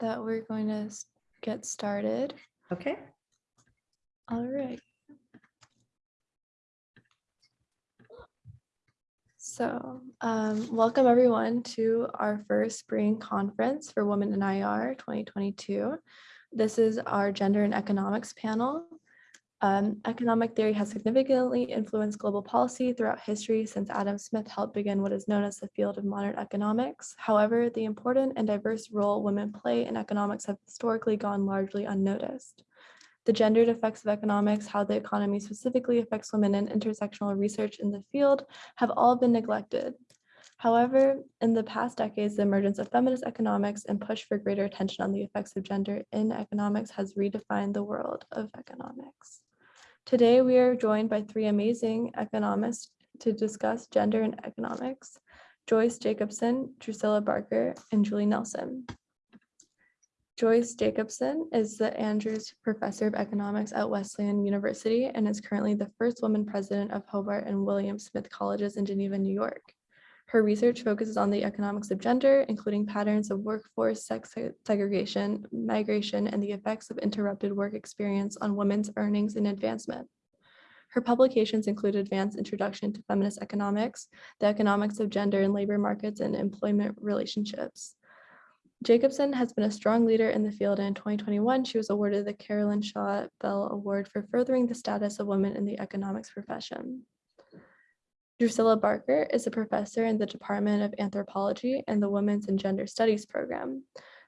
that we're going to s- get started. Okay, All right. So, um, welcome everyone to our first spring conference for Women in IR 2022. This is our gender and economics panel. Um, economic theory has significantly influenced global policy throughout history since Adam Smith helped begin what is known as the field of modern economics. However, the important and diverse role women play in economics have historically gone largely unnoticed the gendered effects of economics, how the economy specifically affects women, and intersectional research in the field have all been neglected. However, in the past decades, the emergence of feminist economics and push for greater attention on the effects of gender in economics has redefined the world of economics. Today, we are joined by three amazing economists to discuss gender and economics, Joyce Jacobsen, Drucilla Barker, and Julie Nelson. Joyce Jacobsen is the Andrews Professor of Economics at Wesleyan University and is currently the first woman president of Hobart and William Smith Colleges in Geneva, New York. Her research focuses on the economics of gender, including patterns of workforce sex segregation, migration, and the effects of interrupted work experience on women's earnings and advancement. Her publications include Advanced Introduction to Feminist Economics, The Economics of Gender in Labor Markets and Employment Relationships, Jacobsen has been a strong leader in the field and in 2021, she was awarded the Carolyn Shaw Bell Award for furthering the status of women in the economics profession. Drucilla Barker is a professor in the Department of Anthropology and the Women's and Gender Studies program.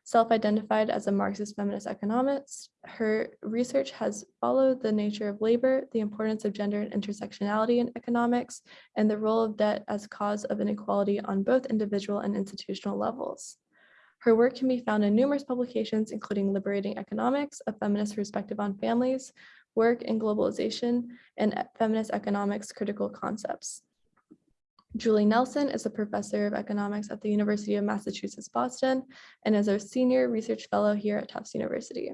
Self-identified as a Marxist feminist economist, her research has followed the nature of labor, the importance of gender and intersectionality in economics, and the role of debt as cause of inequality on both individual and institutional levels. Her work can be found in numerous publications, including Liberating Economics, A Feminist Perspective on Families, Work in Globalization, and Feminist Economics Critical Concepts. Julie Nelson is a professor of economics at the University of Massachusetts Boston and is our senior research fellow here at Tufts University.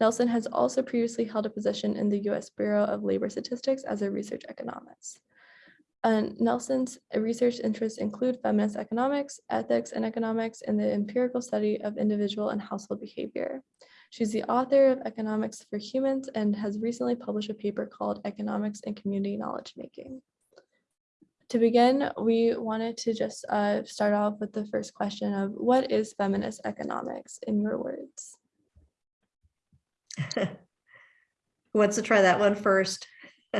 Nelson has also previously held a position in the US Bureau of Labor Statistics as a research economist. And Nelson's research interests include feminist economics, ethics and economics, and the empirical study of individual and household behavior. She's the author of Economics for Humans and has recently published a paper called Economics and Community Knowledge Making. To begin, we wanted to just uh, start off with the first question of what is feminist economics in your words? who wants to try that one first?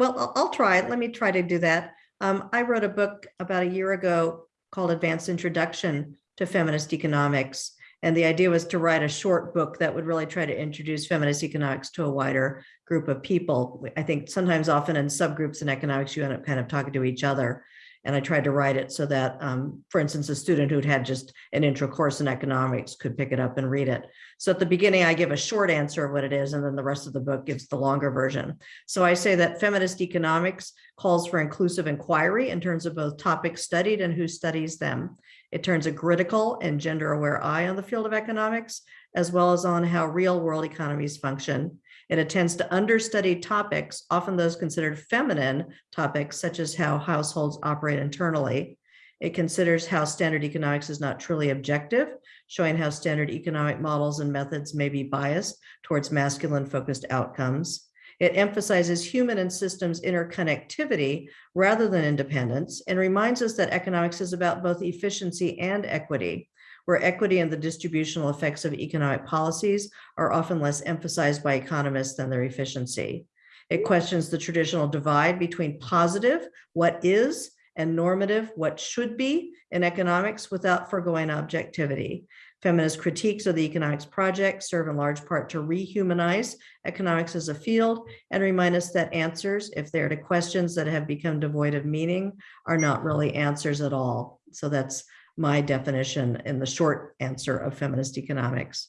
Well, I'll, I'll try it. Let me try to do that. Um, I wrote a book about a year ago called Advanced Introduction to Feminist Economics. And the idea was to write a short book that would really try to introduce feminist economics to a wider group of people. I think sometimes often in subgroups in economics, you end up kind of talking to each other. And I tried to write it so that, um, for instance, a student who'd had just an intro course in economics could pick it up and read it. So at the beginning, I give a short answer of what it is, and then the rest of the book gives the longer version. So I say that feminist economics calls for inclusive inquiry in terms of both topics studied and who studies them. It turns a critical and gender aware eye on the field of economics, as well as on how real world economies function. It attends to understudied topics, often those considered feminine topics, such as how households operate internally. It considers how standard economics is not truly objective, showing how standard economic models and methods may be biased towards masculine focused outcomes. It emphasizes human and systems interconnectivity rather than independence and reminds us that economics is about both efficiency and equity, where equity and the distributional effects of economic policies are often less emphasized by economists than their efficiency. It questions the traditional divide between positive, what is, and normative, what should be in economics without foregoing objectivity. Feminist critiques of the economics project serve in large part to rehumanize economics as a field and remind us that answers, if they're to questions that have become devoid of meaning, are not really answers at all. So that's my definition in the short answer of feminist economics.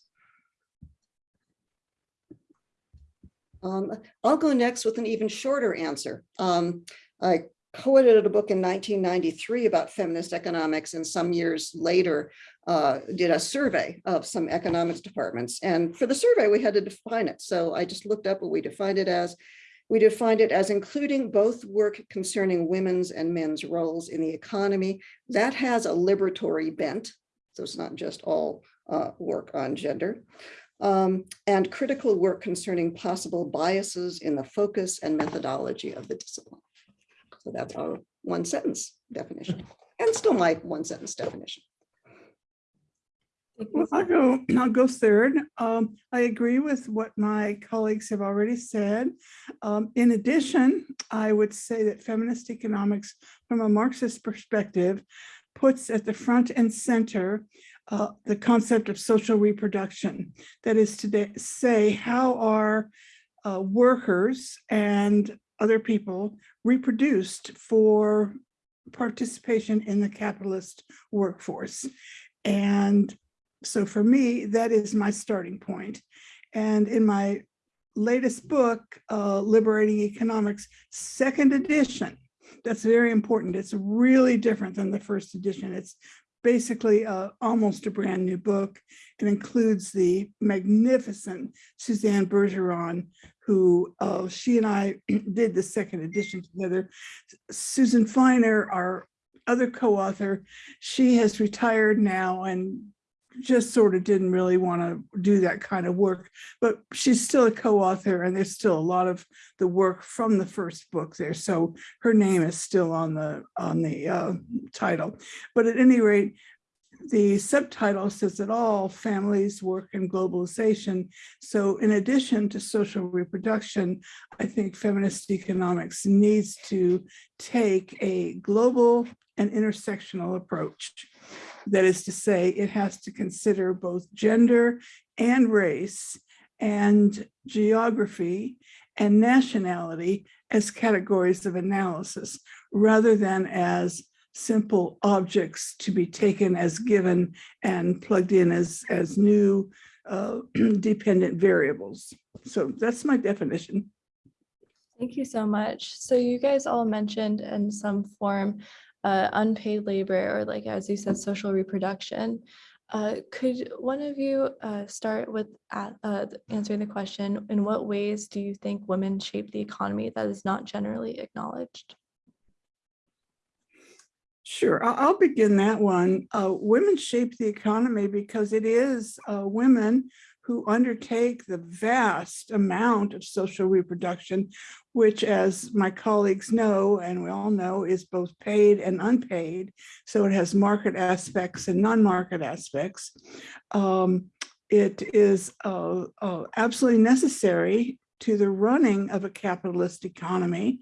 Um, I'll go next with an even shorter answer. Um, I co-edited a book in 1993 about feminist economics and some years later uh, did a survey of some economics departments. And for the survey, we had to define it. So I just looked up what we defined it as. We defined it as including both work concerning women's and men's roles in the economy. That has a liberatory bent. So it's not just all uh, work on gender. Um, and critical work concerning possible biases in the focus and methodology of the discipline. So that's our one sentence definition and still my one sentence definition. Well, I'll go, I'll go third. Um, I agree with what my colleagues have already said. Um, in addition, I would say that feminist economics from a Marxist perspective puts at the front and center uh, the concept of social reproduction. That is to say, how are uh, workers and other people reproduced for participation in the capitalist workforce? And so for me, that is my starting point. And in my latest book, uh, Liberating Economics, second edition, that's very important. It's really different than the first edition. It's basically uh, almost a brand new book. It includes the magnificent Suzanne Bergeron, who uh, she and I did the second edition together. Susan Feiner, our other co-author, she has retired now and just sort of didn't really want to do that kind of work, but she's still a co-author and there's still a lot of the work from the first book there. So her name is still on the on the uh, title. But at any rate, the subtitle says it all, families, work and globalization. So in addition to social reproduction, I think feminist economics needs to take a global and intersectional approach. That is to say, it has to consider both gender and race and geography and nationality as categories of analysis, rather than as simple objects to be taken as given and plugged in as, as new uh, dependent variables. So that's my definition. Thank you so much. So you guys all mentioned in some form uh, unpaid labor or like, as you said, social reproduction. Uh, could one of you uh, start with uh, answering the question, in what ways do you think women shape the economy that is not generally acknowledged? Sure, I'll, I'll begin that one. Uh, women shape the economy because it is uh, women who undertake the vast amount of social reproduction, which as my colleagues know, and we all know, is both paid and unpaid. So it has market aspects and non-market aspects. Um, it is uh, uh, absolutely necessary to the running of a capitalist economy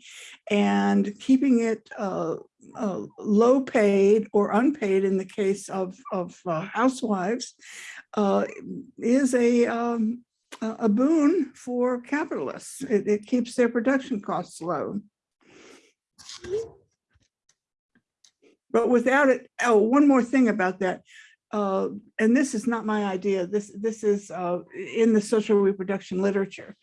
and keeping it uh, uh, low paid or unpaid in the case of, of uh, housewives uh, is a, um, a boon for capitalists. It, it keeps their production costs low. But without it, oh, one more thing about that. Uh, and this is not my idea. This, this is uh, in the social reproduction literature.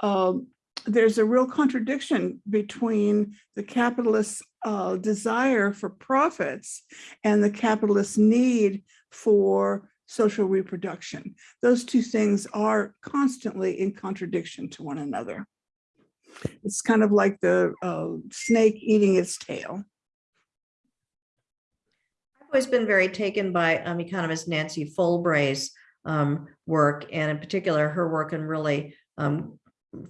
Um, there's a real contradiction between the capitalist uh, desire for profits and the capitalist need for social reproduction. Those two things are constantly in contradiction to one another. It's kind of like the uh, snake eating its tail. I've always been very taken by um, economist Nancy Folbre's um, work, and in particular, her work in really um,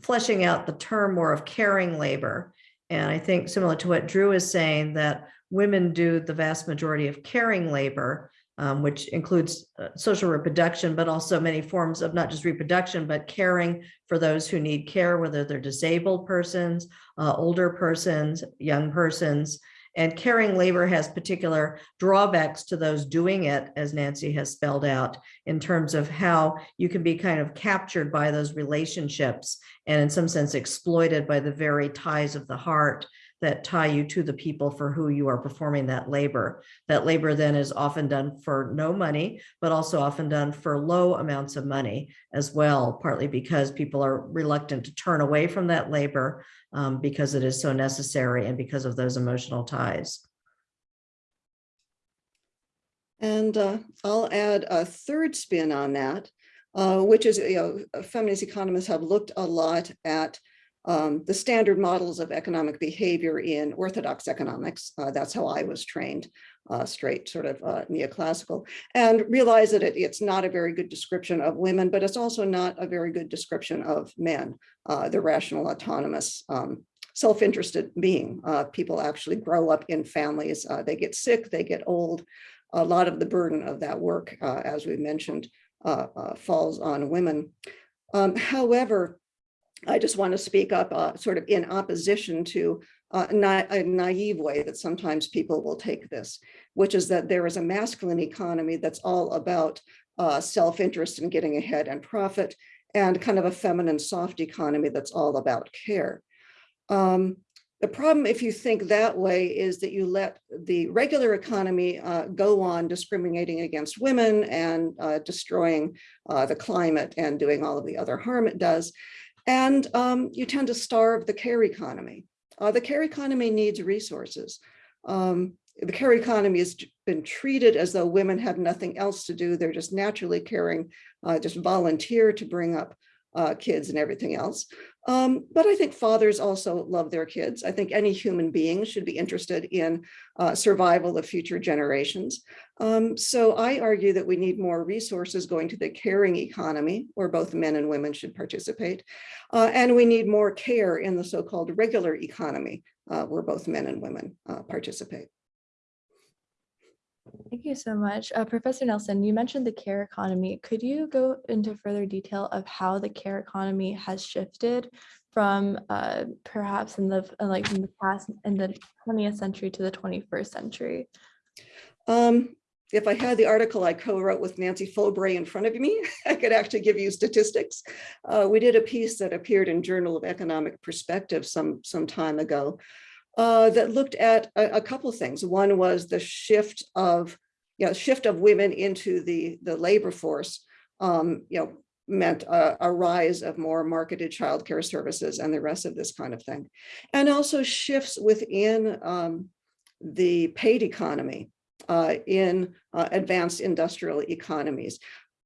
fleshing out the term more of caring labor. And I think similar to what Drew is saying, that women do the vast majority of caring labor, um, which includes uh, social reproduction, but also many forms of not just reproduction, but caring for those who need care, whether they're disabled persons, uh, older persons, young persons. And caring labor has particular drawbacks to those doing it, as Nancy has spelled out, in terms of how you can be kind of captured by those relationships and in some sense exploited by the very ties of the heart that tie you to the people for who you are performing that labor. That labor then is often done for no money, but also often done for low amounts of money as well, partly because people are reluctant to turn away from that labor um, because it is so necessary and because of those emotional ties. And uh, I'll add a third spin on that, uh, which is, you know, feminist economists have looked a lot at um, the standard models of economic behavior in orthodox economics. Uh, that's how I was trained. uh, straight sort of uh, neoclassical, and realize that it, it's not a very good description of women, but it's also not a very good description of men, uh, the rational, autonomous, um, self-interested being. Uh, people actually grow up in families, uh, they get sick, they get old. A lot of the burden of that work, as we mentioned, falls on women. Um, however, I just want to speak up uh, sort of in opposition to uh, na- a naive way that sometimes people will take this, which is that there is a masculine economy that's all about uh, self-interest and getting ahead and profit, and kind of a feminine soft economy that's all about care. Um, the problem, if you think that way, is that you let the regular economy uh, go on discriminating against women and uh, destroying uh, the climate and doing all of the other harm it does. And um, you tend to starve the care economy. Uh, the care economy needs resources. Um, the care economy has been treated as though women have nothing else to do. They're just naturally caring, uh, just volunteer to bring up uh, kids and everything else. Um, but I think fathers also love their kids. I think any human being should be interested in uh, survival of future generations. Um, so I argue that we need more resources going to the caring economy where both men and women should participate. Uh, and we need more care in the so-called regular economy uh, where both men and women uh, participate. Thank you so much. Uh, Professor Nelson, you mentioned the care economy. Could you go into further detail of how the care economy has shifted from uh, perhaps in the uh, like in the past in the 20th century to the 21st century? Um, if I had the article I co-wrote with Nancy Folbre in front of me, I could actually give you statistics. Uh, we did a piece that appeared in Journal of Economic Perspective some, some time ago uh, that looked at a, a couple things. One was the shift of, you know, shift of women into the, the labor force, um, you know, meant a, a rise of more marketed childcare services and the rest of this kind of thing. And also shifts within um, the paid economy uh, in uh, advanced industrial economies.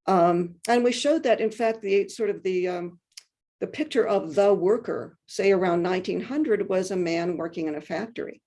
Um, and we showed that, in fact, the sort of the um, the picture of the worker, say around 1900, was a man working in a factory.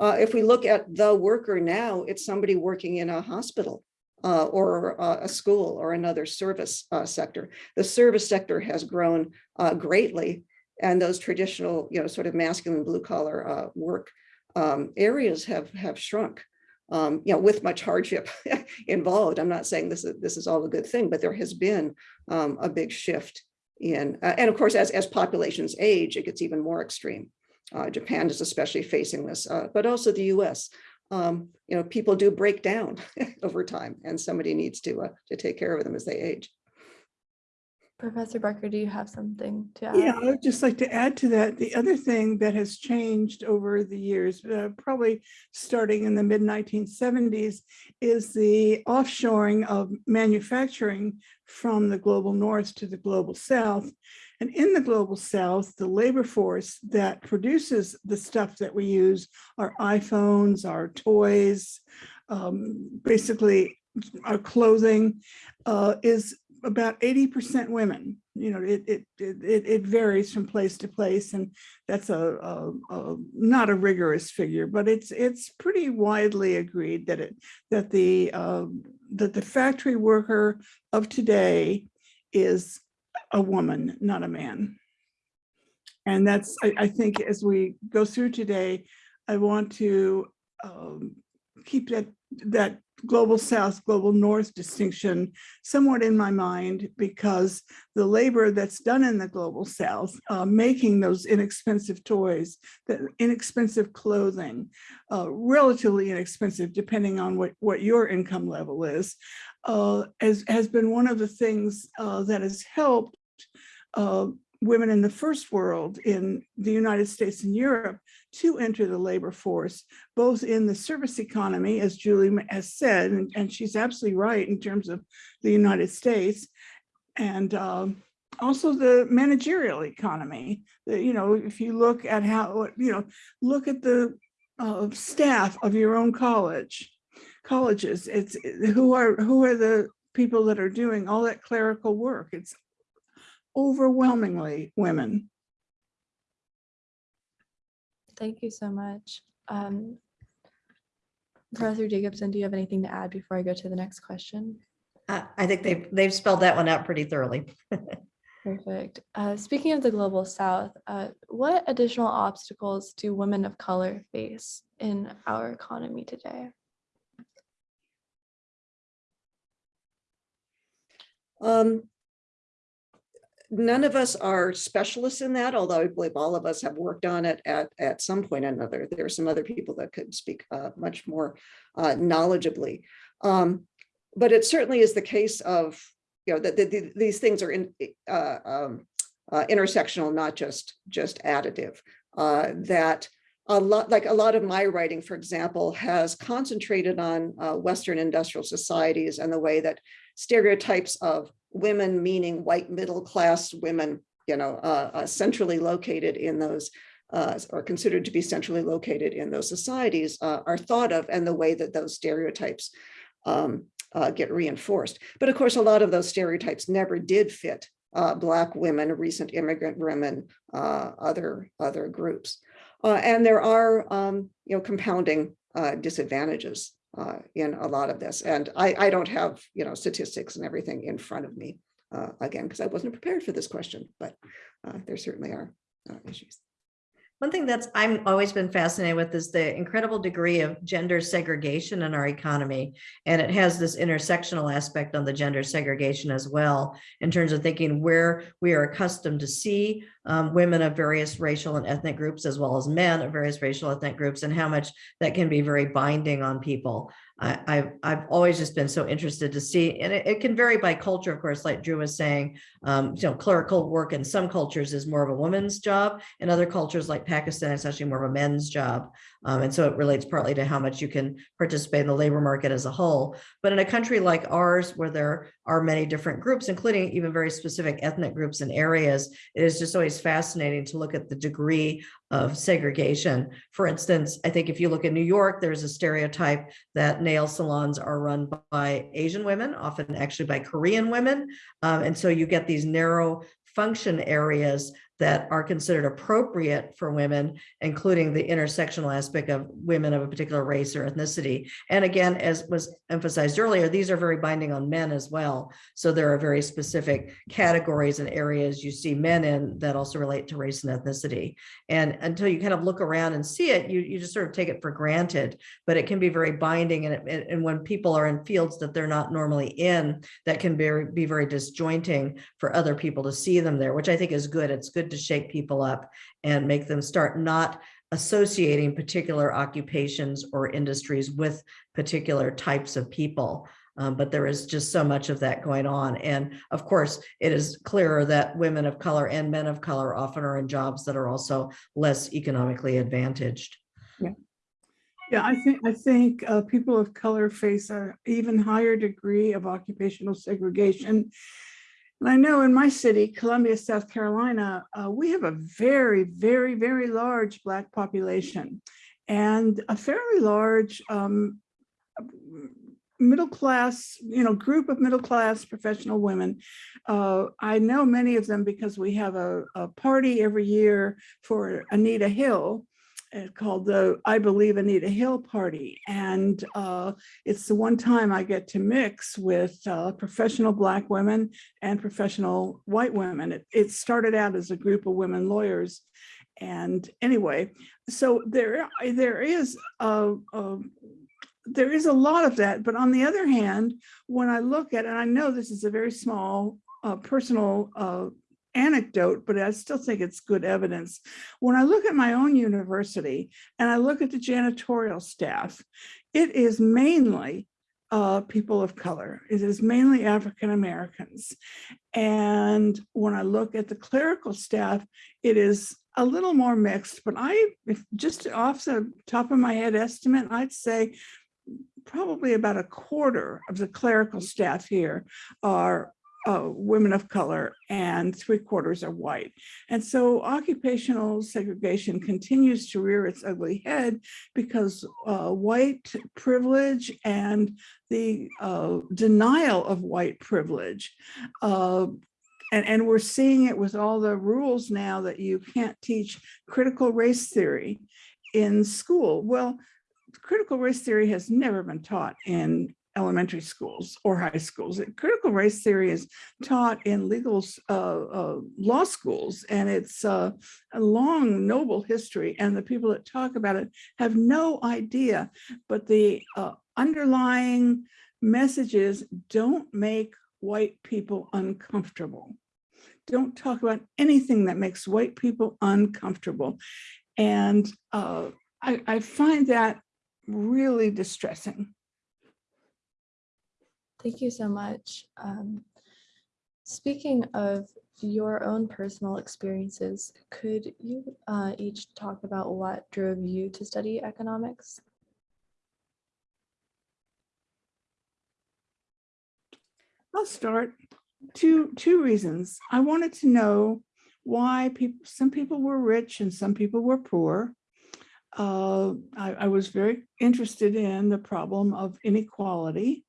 Uh, if we look at the worker now, it's somebody working in a hospital uh, or uh, a school or another service uh, sector. The service sector has grown uh, greatly, and those traditional, you know, sort of masculine blue collar uh, work um, areas have have shrunk. Um, you know, with much hardship involved. I'm not saying this is this is all a good thing, but there has been um, a big shift in, uh, and of course, as, as populations age, it gets even more extreme. Uh, Japan is especially facing this, uh, but also the US. Um, you know, people do break down over time and somebody needs to, uh, to take care of them as they age. Professor Barker, do you have something to add? Yeah, I would just like to add to that, the other thing that has changed over the years, uh, probably starting in the mid 1970s, is the offshoring of manufacturing from the global north to the global south. And in the global south, the labor force that produces the stuff that we use, our iPhones, our toys, um, basically our clothing, uh, is about 80% women. You know, it, it, it, it varies from place to place and that's a, a, a, not a rigorous figure, but it's it's pretty widely agreed that it that the uh, that the factory worker of today is a woman, not a man. And that's, I, I think as we go through today, I want to um, keep that that global south, global north distinction somewhat in my mind because the labor that's done in the global south, uh, making those inexpensive toys, the inexpensive clothing, uh, relatively inexpensive depending on what, what your income level is, uh, has, has been one of the things uh, that has helped uh, women in the first world in the United States and Europe to enter the labor force, both in the service economy, as Julie has said, and, and she's absolutely right in terms of the United States, and um, also the managerial economy. The, you know, if you look at how, you know, look at the uh, staff of your own college, colleges, it's who are who are the people that are doing all that clerical work. It's overwhelmingly women. Thank you so much. Um, Professor Jacobsen, do you have anything to add before I go to the next question? I, I think they've, they've spelled that one out pretty thoroughly. Perfect. Uh, speaking of the global south, uh, what additional obstacles do women of color face in our economy today? Um, None of us are specialists in that, although I believe all of us have worked on it at, at some point or another. There are some other people that could speak uh, much more uh, knowledgeably. Um, But it certainly is the case of, you know, that that the- these things are in, uh, um, uh, intersectional, not just, just additive. Uh, That a lot, like a lot of my writing, for example, has concentrated on uh, Western industrial societies and the way that stereotypes of women, meaning white middle class women, you know, uh, uh, centrally located in those, uh, or considered to be centrally located in those societies, uh, are thought of, and the way that those stereotypes um, uh, get reinforced. But of course, a lot of those stereotypes never did fit uh, Black women, recent immigrant women, uh, other other groups, uh, and there are um, you know compounding uh, disadvantages uh, in a lot of this. And I, I don't have, you know, statistics and everything in front of me, uh, again, because I wasn't prepared for this question, but uh, there certainly are uh, issues. One thing that's I'm always been fascinated with is the incredible degree of gender segregation in our economy. And it has this intersectional aspect on the gender segregation as well, in terms of thinking where we are accustomed to see um, women of various racial and ethnic groups, as well as men of various racial ethnic groups, and how much that can be very binding on people. I, I've, I've always just been so interested to see, and it, it can vary by culture, of course, like Drew was saying, um, you know, clerical work in some cultures is more of a woman's job. In other cultures like Pakistan, it's actually more of a men's job. Um, and so it relates partly to how much you can participate in the labor market as a whole. But in a country like ours, where there are many different groups, including even very specific ethnic groups and areas, it is just always fascinating to look at the degree of segregation. For instance, I think if you look at New York, there's a stereotype that nail salons are run by Asian women, often actually by Korean women. Um, and so you get these narrow function areas that are considered appropriate for women, including the intersectional aspect of women of a particular race or ethnicity. And again, as was emphasized earlier, these are very binding on men as well. So there are very specific categories and areas you see men in that also relate to race and ethnicity. And until you kind of look around and see it, you, you just sort of take it for granted, but it can be very binding. And, it, and when people are in fields that they're not normally in, that can be, be very disjointing for other people to see them there, which I think is good. It's good to shake people up and make them start not associating particular occupations or industries with particular types of people. Um, but there is just so much of that going on. And of course, it is clearer that women of color and men of color often are in jobs that are also less economically advantaged. Yeah, Yeah, I think, I think uh, people of color face a even higher degree of occupational segregation. And I know in my city, Columbia, South Carolina, uh, we have a very, very, very large Black population and a fairly large um, middle class, you know, group of middle class professional women. Uh, I know many of them because we have a, a party every year for Anita Hill, called the I Believe Anita Hill Party. And uh, it's the one time I get to mix with uh, professional Black women and professional white women. It, it started out as a group of women lawyers. And anyway, so there, there is a, a there is a lot of that, but on the other hand, when I look at, and I know this is a very small uh, personal uh, anecdote, but I still think it's good evidence. When I look at my own university and I look at the janitorial staff, it is mainly uh, people of color. It is mainly African Americans. And when I look at the clerical staff, it is a little more mixed, but I, if just off the top of my head estimate, I'd say probably about a quarter of the clerical staff here are uh, women of color and three quarters are white. And so occupational segregation continues to rear its ugly head because uh, white privilege and the uh, denial of white privilege uh, and, and we're seeing it with all the rules now that you can't teach critical race theory in school. Well, critical race theory has never been taught in elementary schools or high schools. Critical race theory is taught in legal uh, uh, law schools, and it's uh, a long, noble history. And the people that talk about it have no idea, but the uh, underlying messages don't make white people uncomfortable. Don't talk about anything that makes white people uncomfortable. And uh, I, I find that really distressing. Thank you so much. Um, Speaking of your own personal experiences, could you uh, each talk about what drove you to study economics? I'll start. Two, two reasons. I wanted to know why people, some people were rich and some people were poor. Uh, I, I was very interested in the problem of inequality,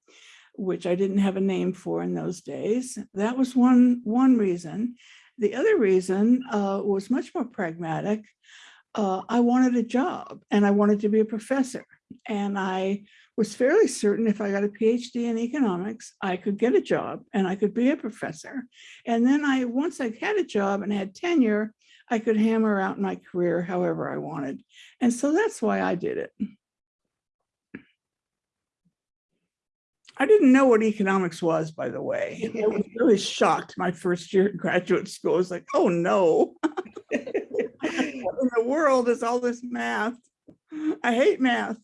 which I didn't have a name for in those days. That was one, one reason. The other reason uh, was much more pragmatic. Uh, I wanted a job and I wanted to be a professor. And I was fairly certain if I got a PhD in economics, I could get a job and I could be a professor. And then I, once I had a job and had tenure, I could hammer out my career however I wanted. And so that's why I did it. I didn't know what economics was, by the way. I was really shocked my first year at graduate school. I was like, oh no. What in the world is all this math? I hate math.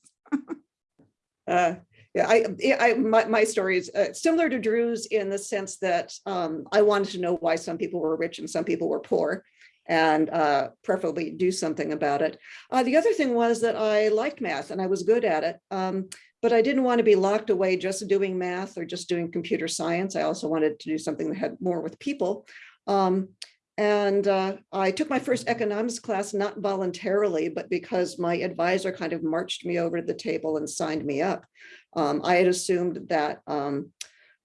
Uh, Yeah, I, I, my, my story is uh, similar to Drew's in the sense that um, I wanted to know why some people were rich and some people were poor and uh, preferably do something about it. Uh, the other thing was that I liked math and I was good at it. Um, but I didn't want to be locked away just doing math or just doing computer science. I also wanted to do something that had more with people. Um, and uh, I took my first economics class, not voluntarily, but because my advisor kind of marched me over to the table and signed me up. Um, I had assumed that um,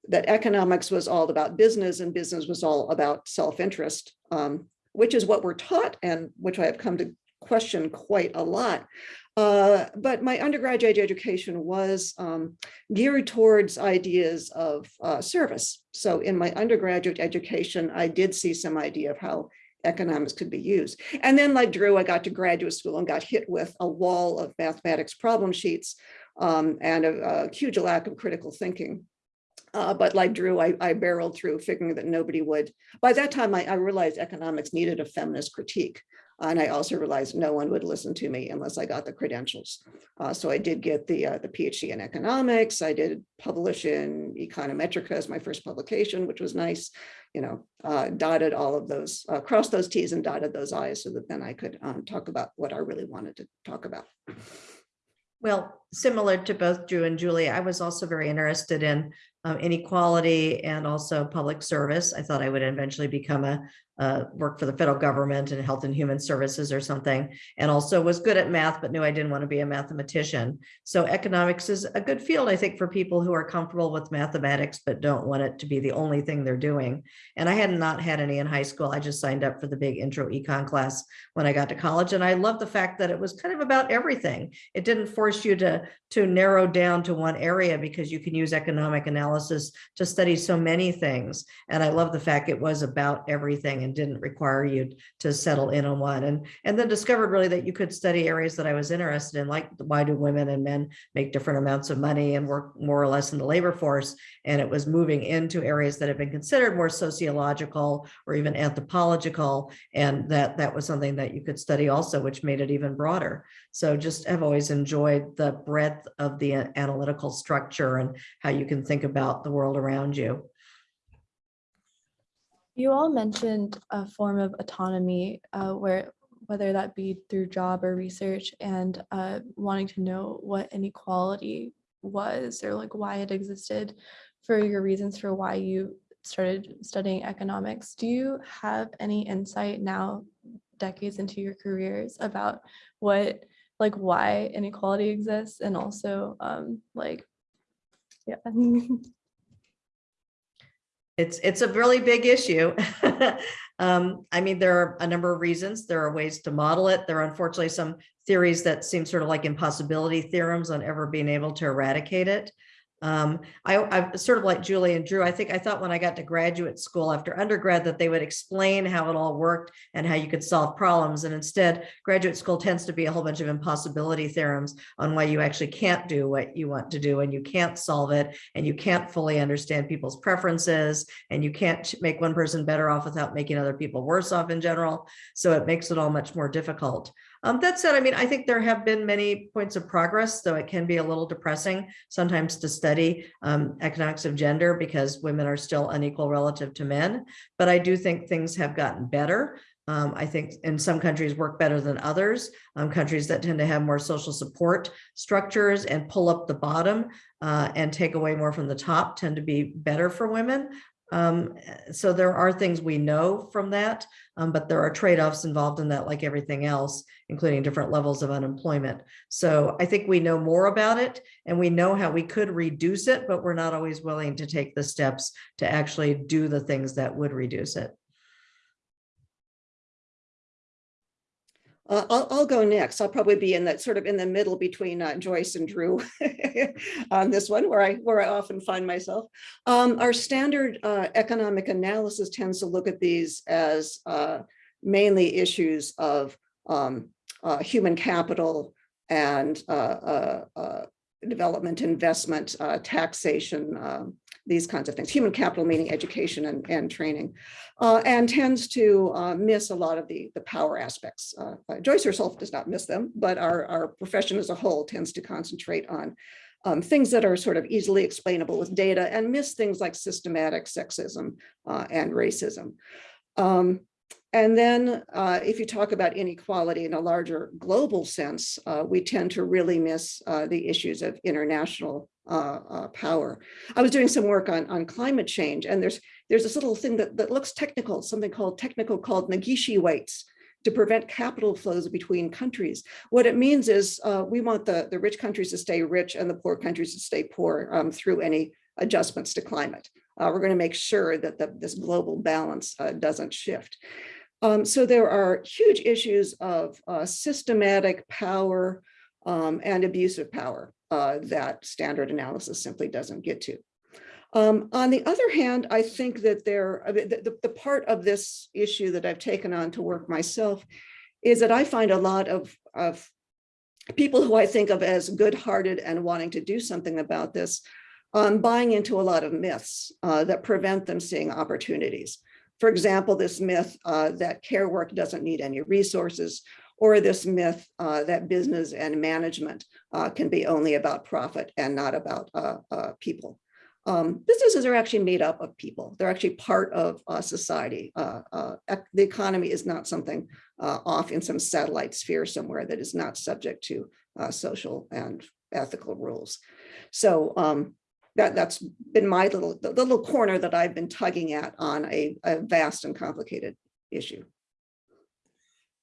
that economics was all about business and business was all about self-interest, um, which is what we're taught and which I have come to question quite a lot. Uh, but my undergraduate education was um, geared towards ideas of uh, service. So in my undergraduate education, I did see some idea of how economics could be used. And then like Drew, I got to graduate school and got hit with a wall of mathematics problem sheets um, and a, a huge lack of critical thinking. Uh, but like Drew, I, I barreled through figuring that nobody would. By that time, I, I realized economics needed a feminist critique. And I also realized no one would listen to me unless I got the credentials. Uh, so I did get the, uh, the PhD in economics. I did publish in Econometrica as my first publication, which was nice. You know, uh, dotted all of those, uh, crossed those Ts and dotted those Is so that then I could um, talk about what I really wanted to talk about. Well, similar to both Drew and Julie, I was also very interested in um, inequality and also public service. I thought I would eventually become a, uh, work for the federal government and health and human services or something. And also was good at math, but knew I didn't want to be a mathematician. So economics is a good field, I think, for people who are comfortable with mathematics, but don't want it to be the only thing they're doing. And I had not had any in high school. I just signed up for the big intro econ class when I got to college. And I love the fact that it was kind of about everything. It didn't force you to, to narrow down to one area because you can use economic analysis to study so many things. And I love the fact it was about everything and didn't require you to settle in on one. And, and then discovered really that you could study areas that I was interested in, like why do women and men make different amounts of money and work more or less in the labor force. And it was moving into areas that have been considered more sociological or even anthropological. And that, that was something that you could study also, which made it even broader. So just have always enjoyed the breadth of the analytical structure and how you can think about the world around you. You all mentioned a form of autonomy uh, where whether that be through job or research and uh, wanting to know what inequality was or like why it existed for your reasons for why you started studying economics. Do you have any insight now decades into your careers about what like why inequality exists and also um like yeah It's, it's a really big issue. Um, I mean, there are a number of reasons. There are ways to model it. There are unfortunately some theories that seem sort of like impossibility theorems on ever being able to eradicate it. Um, I, I'm sort of like Julie and Drew. I think I thought when I got to graduate school after undergrad that they would explain how it all worked and how you could solve problems. And instead, graduate school tends to be a whole bunch of impossibility theorems on why you actually can't do what you want to do and you can't solve it and you can't fully understand people's preferences and you can't make one person better off without making other people worse off in general. So it makes it all much more difficult. Um, that said, I mean, I think there have been many points of progress, though it can be a little depressing sometimes to study um, economics of gender because women are still unequal relative to men. But I do think things have gotten better. Um, I think in some countries work better than others. Um, countries that tend to have more social support structures and pull up the bottom uh, and take away more from the top tend to be better for women. Um, so there are things we know from that, um, but there are trade-offs involved in that, like everything else, including different levels of unemployment. So I think we know more about it and we know how we could reduce it, but we're not always willing to take the steps to actually do the things that would reduce it. Uh, I'll, I'll go next. I'll probably be in that sort of in the middle between uh, Joyce and Drew on this one, where I where I often find myself. Um, our standard uh, economic analysis tends to look at these as uh, mainly issues of um, uh, human capital and uh, development, investment, taxation, um, these kinds of things. Human capital meaning education and, and training, uh, and tends to uh, miss a lot of the, the power aspects. Uh, uh, Joyce herself does not miss them, but our, our profession as a whole tends to concentrate on um, things that are sort of easily explainable with data and miss things like systematic sexism uh, and racism. Um, and then uh, if you talk about inequality in a larger global sense, uh, we tend to really miss uh, the issues of international uh, uh, power. I was doing some work on, on climate change and there's there's this little thing that, that looks technical, something called technical called Negishi weights to prevent capital flows between countries. What it means is uh, we want the, the rich countries to stay rich and the poor countries to stay poor um, through any adjustments to climate. Uh, we're going to make sure that the, this global balance uh, doesn't shift. Um, so there are huge issues of uh, systematic power um, and abusive power uh, that standard analysis simply doesn't get to. Um, on the other hand, I think that there, the, the, the part of this issue that I've taken on to work myself is that I find a lot of, of people who I think of as good-hearted and wanting to do something about this, um, buying into a lot of myths uh, that prevent them seeing opportunities. For example, this myth uh, that care work doesn't need any resources, or this myth uh, that business and management uh, can be only about profit and not about uh, uh, people. Um, businesses are actually made up of people. They're actually part of uh, society. the economy is not something off in some satellite sphere somewhere that is not subject to social and ethical rules. So um, that that's been my little the little corner that I've been tugging at on a, a vast and complicated issue.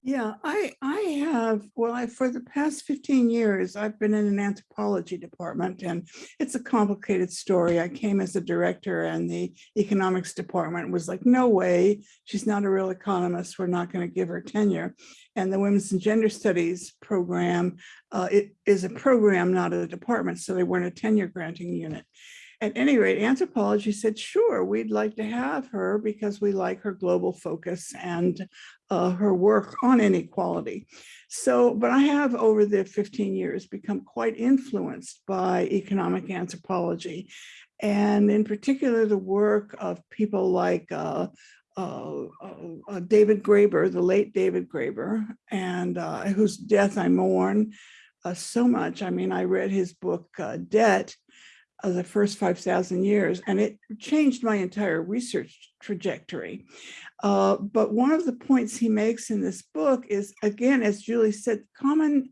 Yeah, I I have, well, I, for the past 15 years, I've been in an anthropology department and it's a complicated story. I came as a director and the economics department was like, no way, she's not a real economist. We're not going to give her tenure. And the Women's and Gender Studies program, uh, it is a program, not a department. So they weren't a tenure granting unit. At any rate, anthropology said, sure, we'd like to have her because we like her global focus and uh, her work on inequality. So, but I have over the 15 years become quite influenced by economic anthropology and in particular the work of people like uh, uh, uh, David Graeber, the late David Graeber, and uh, whose death I mourn uh, so much. I mean, I read his book, uh, Debt, the first 5,000 years, and it changed my entire research trajectory. Uh, but one of the points he makes in this book is, again, as Julie said, common,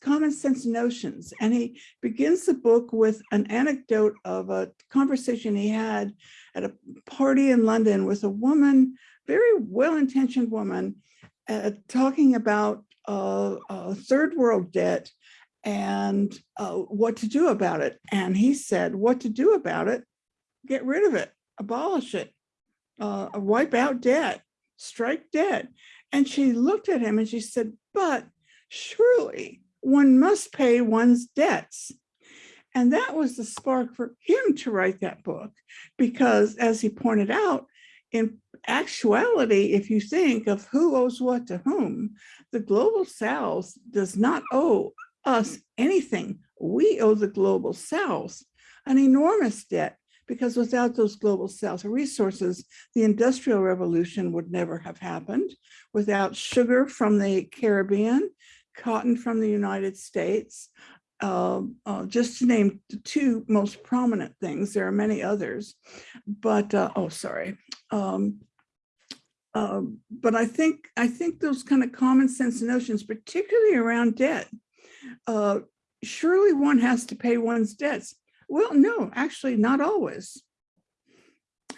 common sense notions. And he begins the book with an anecdote of a conversation he had at a party in London with a woman, very well-intentioned woman, uh, talking about uh, third world debt and uh, what to do about it. And he said, what to do about it? Get rid of it. abolish it, uh, wipe out debt, strike debt. And she looked at him and she said, but surely one must pay one's debts. And that was the spark for him to write that book, because as he pointed out, in actuality, if you think of who owes what to whom, the global south does not owe us anything. We owe the global south an enormous debt because without those global south resources, the industrial revolution would never have happened. Without sugar from the Caribbean, cotton from the United States, uh, uh, just to name the two most prominent things, there are many others, but, uh, oh, sorry. Um, um, but I think, I think those kind of common sense notions, particularly around debt, uh, surely one has to pay one's debts. Well, no, actually not always.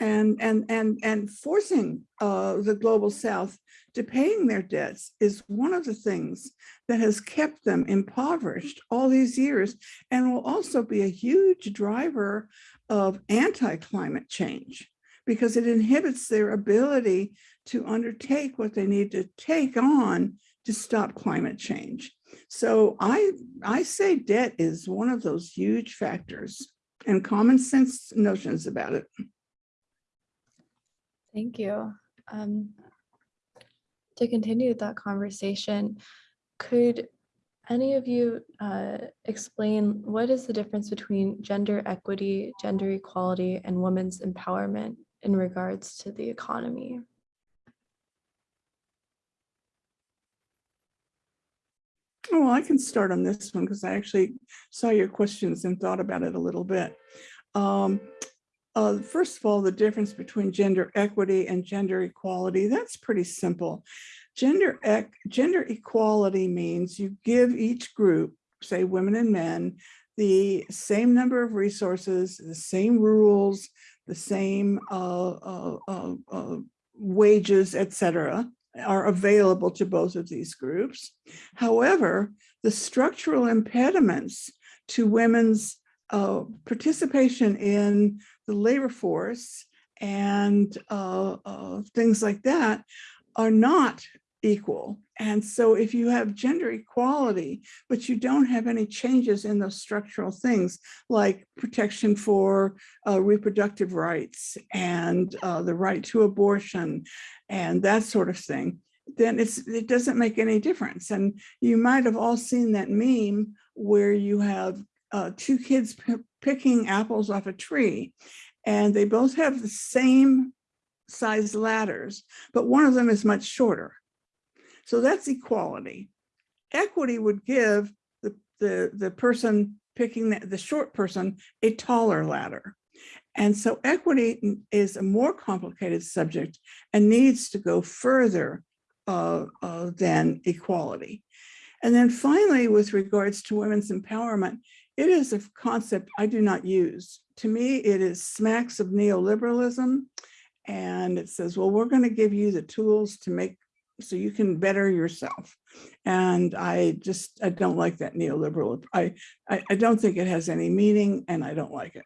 And, and, and, and forcing uh, the global south to paying their debts is one of the things that has kept them impoverished all these years and will also be a huge driver of anti-climate change because it inhibits their ability to undertake what they need to take on to stop climate change. So I, I say debt is one of those huge factors and common sense notions about it. Thank you. Um, to continue that conversation, could any of you uh, explain what is the difference between gender equity, gender equality, and women's empowerment in regards to the economy? Oh, I can start on this one because I actually saw your questions and thought about it a little bit. Um, uh, first of all, the difference between gender equity and gender equality, that's pretty simple. Gender, gender equality means you give each group, say women and men, the same number of resources, the same rules, the same uh, uh, uh, uh wages, etc are available to both of these groups. However, the structural impediments to women's uh, participation in the labor force and uh, uh, things like that are not equal. And so if you have gender equality, but you don't have any changes in those structural things like protection for uh, reproductive rights and uh, the right to abortion and that sort of thing, then it's it doesn't make any difference. And you might have all seen that meme where you have uh, two kids picking apples off a tree and they both have the same size ladders, but one of them is much shorter. So that's equality. Equity would give the, the, the person picking the, the short person a taller ladder. And so equity is a more complicated subject and needs to go further uh, uh, than equality. And then finally, with regards to women's empowerment, it is a concept I do not use. To me, it is smacks of neoliberalism. And it says, well, we're going to give you the tools to make so you can better yourself. And I just, I don't like that neoliberal. I, I, I don't think it has any meaning and I don't like it.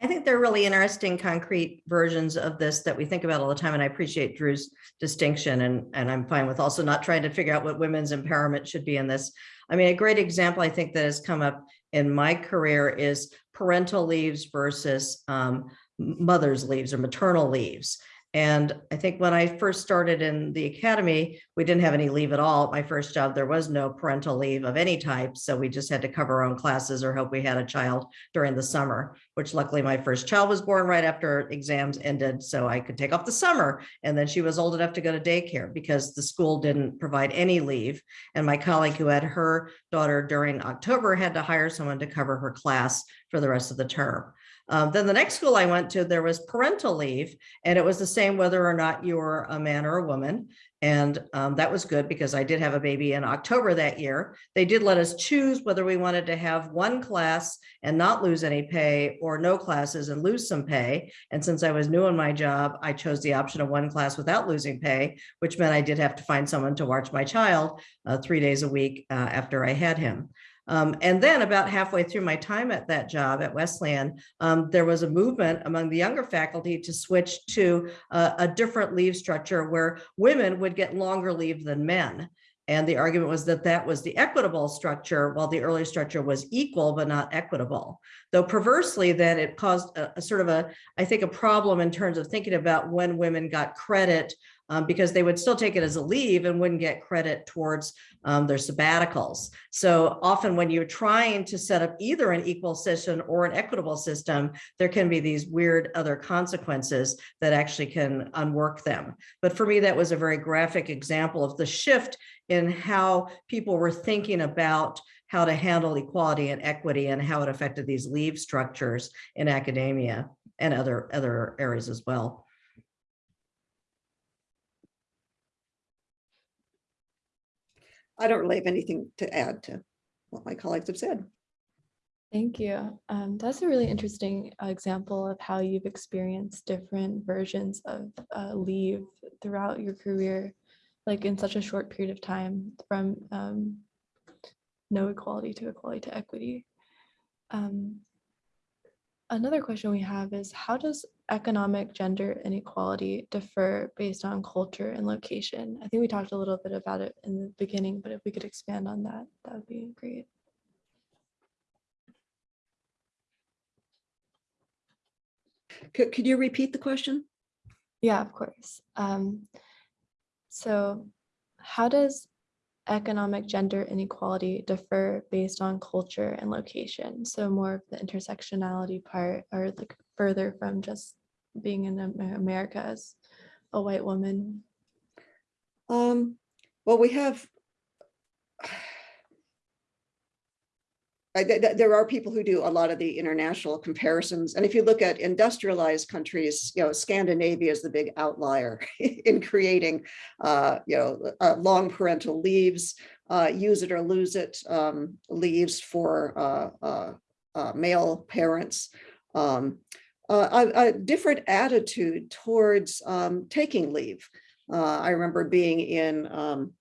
I think they're really interesting concrete versions of this that we think about all the time. And I appreciate Drew's distinction and, and I'm fine with also not trying to figure out what women's empowerment should be in this. I mean, a great example I think that has come up in my career is parental leaves versus um, mother's leaves or maternal leaves. And I think when I first started in the academy, we didn't have any leave at all. my first job, there was no parental leave of any type. So we just had to cover our own classes or hope we had a child during the summer, which luckily my first child was born right after exams ended. So I could take off the summer. And then she was old enough to go to daycare because the school didn't provide any leave. And my colleague who had her daughter during October had to hire someone to cover her class for the rest of the term. Um, then the next school I went to, there was parental leave, and it was the same whether or not you were a man or a woman. And um, that was good because I did have a baby in October that year. They did let us choose whether we wanted to have one class and not lose any pay or no classes and lose some pay. And since I was new in my job, I chose the option of one class without losing pay, which meant I did have to find someone to watch my child uh, three days a week uh, after I had him. Um, and then about halfway through my time at that job at Wesleyan, um, there was a movement among the younger faculty to switch to a, different leave structure where women would get longer leave than men. And the argument was that that was the equitable structure, while the earlier structure was equal but not equitable. Though perversely, then it caused a, a sort of a, I think, a problem in terms of thinking about when women got credit um, because they would still take it as a leave and wouldn't get credit towards um, their sabbaticals. So often when you're trying to set up either an equal system or an equitable system, there can be these weird other consequences that actually can unwork them. But for me, that was a very graphic example of the shift in how people were thinking about how to handle equality and equity and how it affected these leave structures in academia and other, other areas as well. I don't really have anything to add to what my colleagues have said. Thank you. Um, that's a really interesting example of how you've experienced different versions of uh, leave throughout your career, like in such a short period of time from um, no equality to equality to equity. Um, another question we have is how does economic gender inequality differ based on culture and location? I think we talked a little bit about it in the beginning, but if we could expand on that, that would be great. Could, could you repeat the question? Yeah, of course. Um, so how does economic gender inequality differ based on culture and location? So more of the intersectionality part or like further from just being in America as a white woman. Um, well, we have. There are people who do a lot of the international comparisons. And if you look at industrialized countries, you know, Scandinavia is the big outlier in creating, uh, you know, uh, long parental leaves, uh, use it or lose it, um, leaves for, uh, uh, uh, male parents. Um, a, a different attitude towards, um, taking leave. I remember being in, um,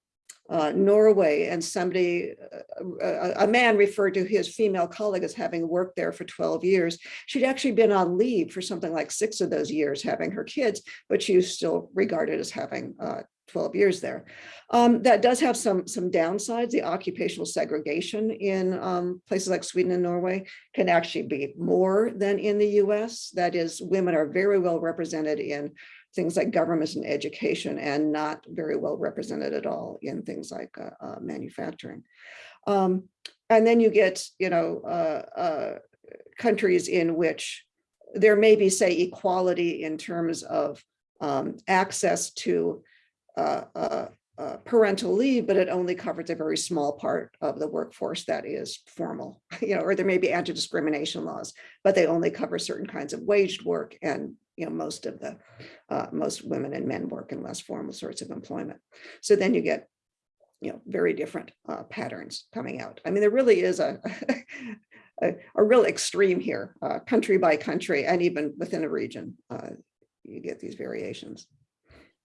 uh, Norway and somebody, uh, a, a man referred to his female colleague as having worked there for 12 years. She'd actually been on leave for something like six of those years having her kids, but she was still regarded as having uh, 12 years there. Um, that does have some, some downsides. The occupational segregation in um, places like Sweden and Norway can actually be more than in the US. That is, women are very well represented in things like government and education and not very well represented at all in things like uh, uh, manufacturing. Um, and then you get, you know, uh, uh, countries in which there may be, say, equality in terms of um, access to uh, uh, parental leave, but it only covers a very small part of the workforce that is formal, you know, or there may be anti-discrimination laws, but they only cover certain kinds of waged work and, you know, most of the, uh, most women and men work in less formal sorts of employment. So then you get, you know, very different uh, patterns coming out. I mean, there really is a, a, a real extreme here, uh, country by country, and even within a region, uh, you get these variations.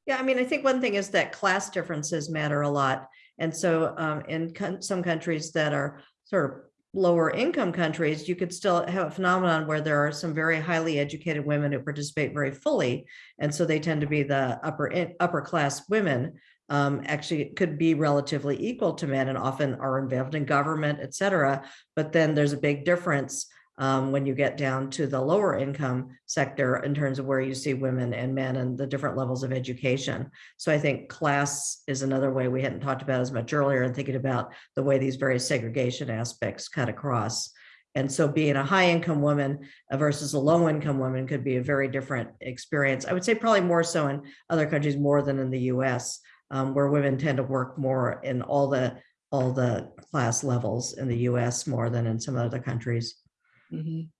Yeah, I mean, I think one thing is that class differences matter a lot. And so um, in some countries that are sort of lower income countries, you could still have a phenomenon where there are some very highly educated women who participate very fully. And so they tend to be the upper, in- upper class women um, actually could be relatively equal to men and often are involved in government, et cetera. But then there's a big difference um, when you get down to the lower income sector in terms of where you see women and men and the different levels of education. So I think class is another way we hadn't talked about as much earlier and thinking about the way these various segregation aspects cut across. And so being a high income woman versus a low income woman could be a very different experience. I would say probably more so in other countries more than in the US, um, where women tend to work more in all the all the class levels in the US more than in some other countries. Mhm.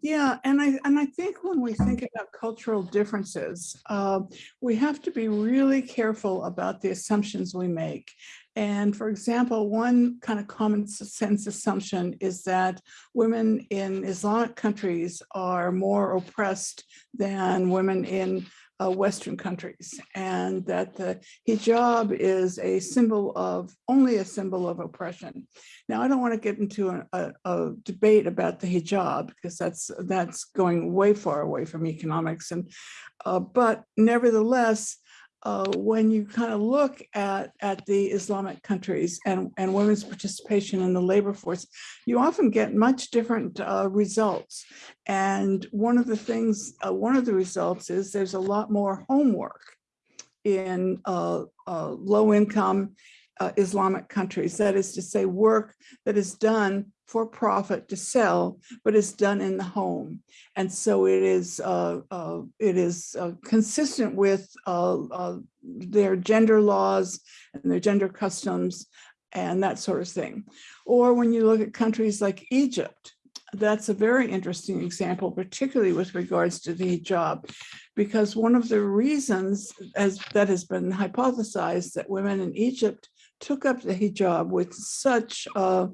Yeah, and I, and I think when we think about cultural differences, uh, we have to be really careful about the assumptions we make. And for example, one kind of common sense assumption is that women in Islamic countries are more oppressed than women in uh, Western countries and that the hijab is a symbol of, only a symbol of oppression. Now, I don't want to get into a, a, a debate about the hijab because that's, that's going way far away from economics and, uh, but nevertheless, uh, when you kind of look at, at the Islamic countries and, and women's participation in the labor force, you often get much different uh, results. And one of the things, uh, one of the results is there's a lot more homework in uh, uh, low income uh, Islamic countries. That is to say, work that is done for profit to sell, but it's done in the home. And so it is uh, uh, it is uh, consistent with uh, uh, their gender laws and their gender customs and that sort of thing. Or when you look at countries like Egypt, that's a very interesting example, particularly with regards to the hijab, because one of the reasons as that has been hypothesized that women in Egypt took up the hijab with such uh,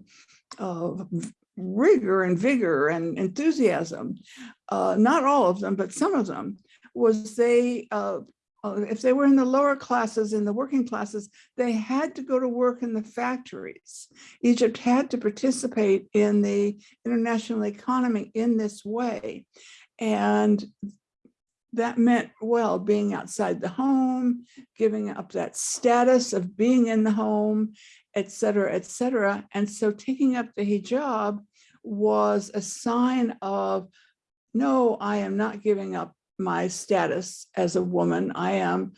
uh, rigor and vigor and enthusiasm, uh, not all of them, but some of them, was they, uh, uh, if they were in the lower classes, in the working classes, they had to go to work in the factories. Egypt had to participate in the international economy in this way. And that meant, well, being outside the home, giving up that status of being in the home, et cetera, et cetera. And so taking up the hijab was a sign of, no, I am not giving up my status as a woman. I am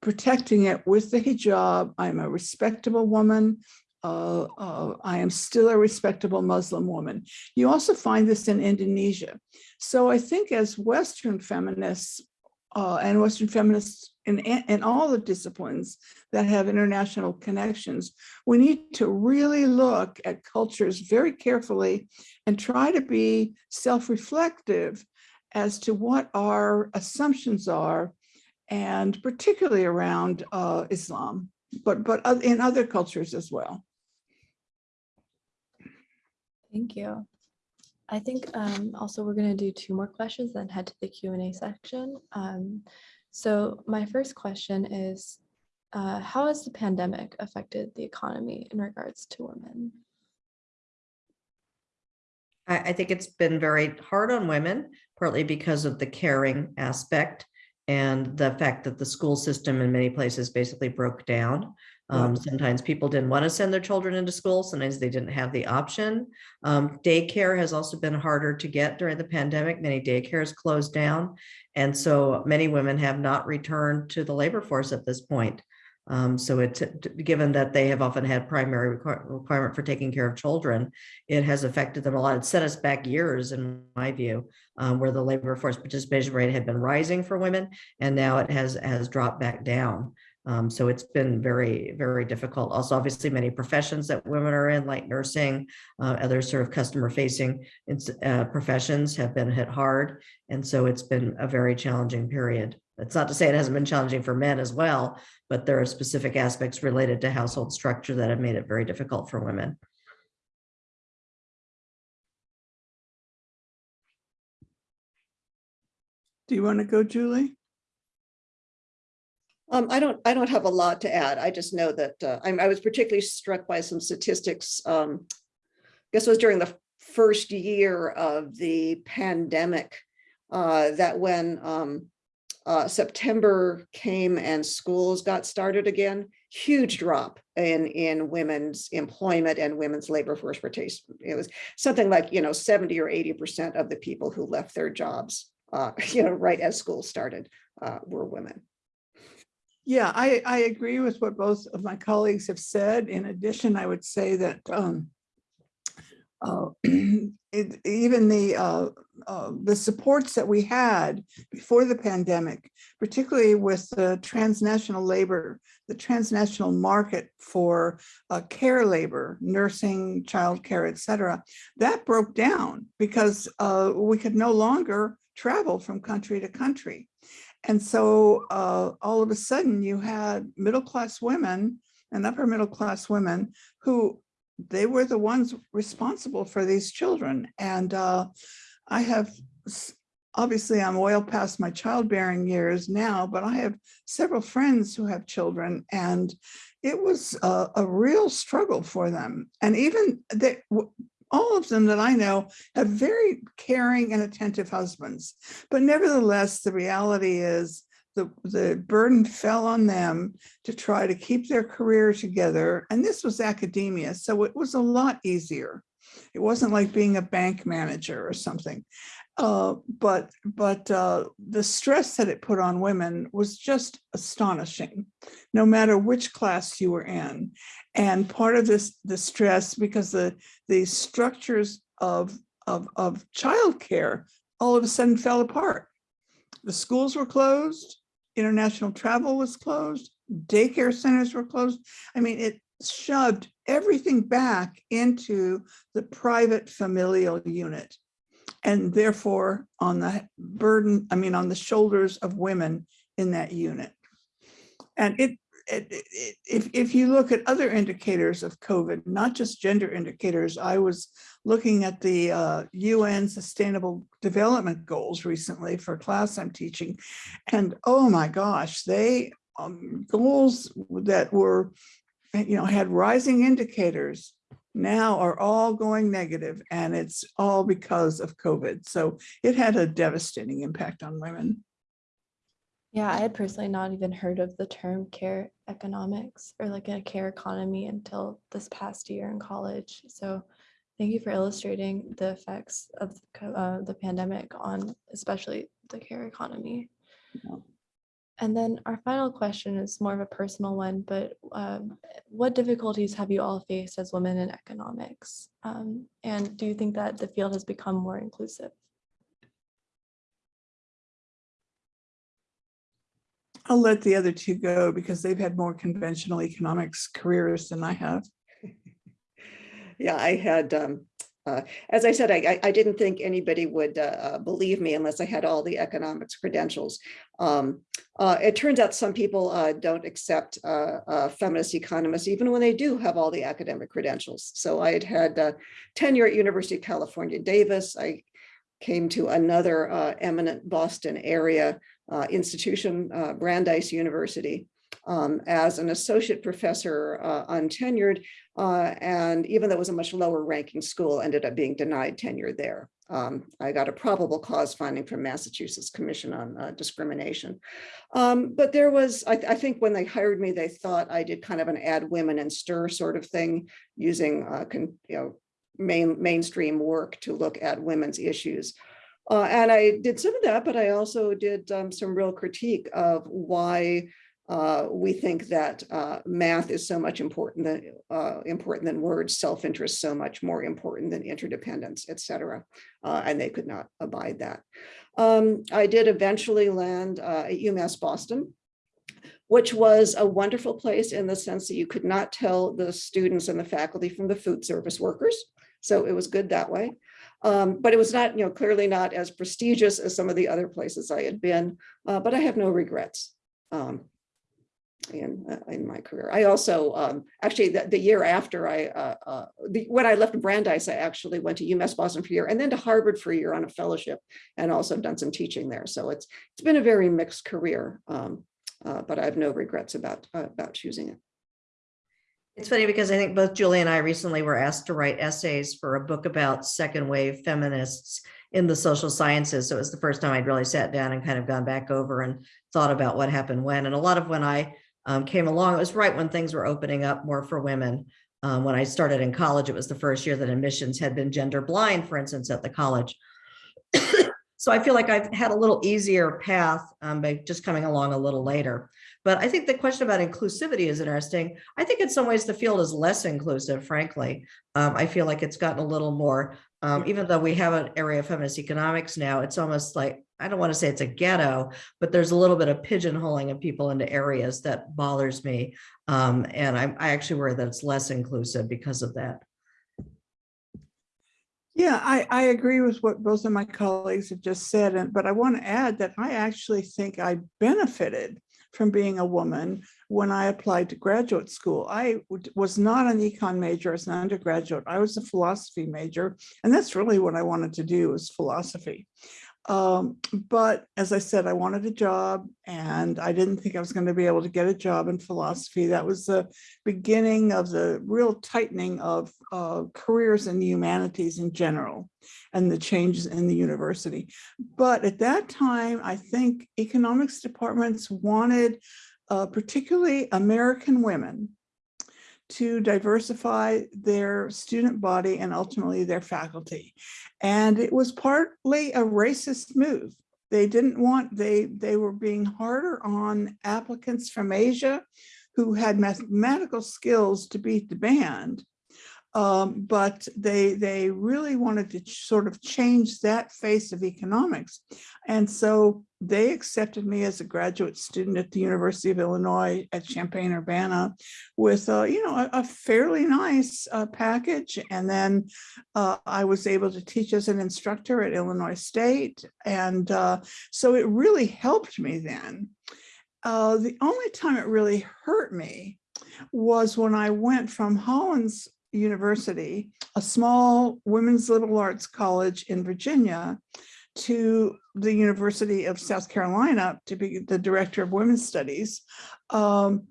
protecting it with the hijab. I'm a respectable woman. Uh, uh, I am still a respectable Muslim woman. You also find this in Indonesia. So I think as Western feminists uh, and Western feminists in, in all the disciplines that have international connections, we need to really look at cultures very carefully and try to be self-reflective as to what our assumptions are, and particularly around uh, Islam, but, but in other cultures as well. Thank you. I think um, also we're going to do two more questions, then head to the Q and A section. Um, so my first question is, uh, how has the pandemic affected the economy in regards to women? I, I think it's been very hard on women, partly because of the caring aspect and the fact that the school system in many places basically broke down. Um, sometimes people didn't want to send their children into school. Sometimes they didn't have the option. Um, daycare has also been harder to get during the pandemic. Many daycares closed down. And so many women have not returned to the labor force at this point. Um, so it's given that they have often had primary requir- requirement for taking care of children, it has affected them a lot. It set us back years, in my view, um, where the labor force participation rate had been rising for women, and now it has has dropped back down. Um, so it's been very, very difficult. Also, obviously, many professions that women are in, like nursing, uh, other sort of customer facing uh, professions have been hit hard. And so it's been a very challenging period. That's not to say it hasn't been challenging for men as well, but there are specific aspects related to household structure that have made it very difficult for women. Do you want to go, Julie? Um, I don't, I don't have a lot to add. I just know that uh, I, I was particularly struck by some statistics. Um, I guess it was during the first year of the pandemic uh, that when um, uh, September came and schools got started again, huge drop in in women's employment and women's labor force participation. It was something like you know 70 or 80 percent of the people who left their jobs, uh, you know, right as school started, uh, were women. Yeah, I, I agree with what both of my colleagues have said. In addition, I would say that um, uh, it, even the uh, uh, the supports that we had before the pandemic, particularly with the transnational labor, the transnational market for uh, care labor, nursing, childcare, et cetera, that broke down because uh, we could no longer travel from country to country. And so uh, all of a sudden you had middle-class women and upper middle-class women who they were the ones responsible for these children. And uh, I have obviously I'm well past my childbearing years now, but I have several friends who have children and it was a, a real struggle for them. And even they, all of them that I know have very caring and attentive husbands. But nevertheless, the reality is the, the burden fell on them to try to keep their career together. And this was academia, so it was a lot easier. It wasn't like being a bank manager or something. Uh, but but uh, the stress that it put on women was just astonishing, no matter which class you were in. And part of this, the stress, because the the structures of of of childcare all of a sudden fell apart. The schools were closed, international travel was closed, daycare centers were closed. I mean, it shoved everything back into the private familial unit and therefore on the burden, I mean, on the shoulders of women in that unit. And it, it, it- if, if you look at other indicators of COVID, not just gender indicators, I was looking at the uh, UN Sustainable Development Goals recently for a class I'm teaching. And oh my gosh, they, um, goals that were, you know, had rising indicators now are all going negative and it's all because of COVID. So it had a devastating impact on women. Yeah, I had personally not even heard of the term care economics or like a care economy until this past year in college. So thank you for illustrating the effects of the uh, the pandemic on especially the care economy. Yeah. And then our final question is more of a personal one, but um, what difficulties have you all faced as women in economics? Um, and do you think that the field has become more inclusive? I'll let the other two go because they've had more conventional economics careers than I have. Yeah, I had, um, uh, as I said, I, I- didn't think anybody would, uh, uh, believe me unless I had all the economics credentials. Um, uh, it turns out some people, uh, don't accept, uh, feminist economists, even when they do have all the academic credentials. So I had had, tenure at University of California, Davis. I came to another, eminent Boston area, institution, Brandeis University, um, as an associate professor, uh, untenured. Uh, and even though it was a much lower ranking school, ended up being denied tenure there. Um, I got a probable cause finding from Massachusetts Commission on uh, Discrimination. Um, but there was, I, I think when they hired me, they thought I did kind of an add women and stir sort of thing using, uh, you know, main, mainstream work to look at women's issues. Uh, and I did some of that, but I also did um, some real critique of why uh, we think that uh, math is so much important than uh, important than words, self-interest so much more important than interdependence, et cetera. Uh, and they could not abide that. Um, I did eventually land uh, at UMass Boston, which was a wonderful place in the sense that you could not tell the students and the faculty from the food service workers. So it was good that way. Um, but it was not, you know, clearly not as prestigious as some of the other places I had been, uh, but I have no regrets. Um, in, uh, in my career. I also, um, actually, the, the year after I, uh, uh, the, when I left Brandeis, I actually went to UMass Boston for a year and then to Harvard for a year on a fellowship and also done some teaching there. So it's, it's been a very mixed career, um, uh, but I have no regrets about, uh, about choosing it. It's funny because I think both Julie and I recently were asked to write essays for a book about second wave feminists in the social sciences. So it was the first time I'd really sat down and kind of gone back over and thought about what happened when. And a lot of when I um, came along, it was right when things were opening up more for women. Um, when I started in college, it was the first year that admissions had been gender blind, for instance, at the college. so I feel like I've had a little easier path um, by just coming along a little later. But I think the question about inclusivity is interesting. I think in some ways the field is less inclusive, frankly. Um, I feel like it's gotten a little more, um, even though we have an area of feminist economics now, it's almost like, I don't want to say it's a ghetto, but there's a little bit of pigeonholing of people into areas that bothers me. Um, and I, I actually worry that it's less inclusive because of that. Yeah, I, I agree with what both of my colleagues have just said, and but I want to add that I actually think I benefited from being a woman when I applied to graduate school. I was not an econ major as an undergraduate. I was a philosophy major, and that's really what I wanted to do was philosophy. Um, but as I said, I wanted a job and I didn't think I was going to be able to get a job in philosophy. That was the beginning of the real tightening of uh, careers in the humanities in general and the changes in the university. But at that time, I think economics departments wanted uh, particularly American women to diversify their student body and ultimately their faculty. And it was partly a racist move. They didn't want, they, they were being harder on applicants from Asia who had mathematical skills to beat the band. Um, but they, they really wanted to sort of change that face of economics. And so they accepted me as a graduate student at the University of Illinois at Champaign-Urbana with, uh, you know, a, a fairly nice uh, package. And then uh, I was able to teach as an instructor at Illinois State. And uh, so it really helped me then. Uh, the only time it really hurt me was when I went from Hollins University, a small women's liberal arts college in Virginia, to the University of South Carolina to be the director of women's studies. Um,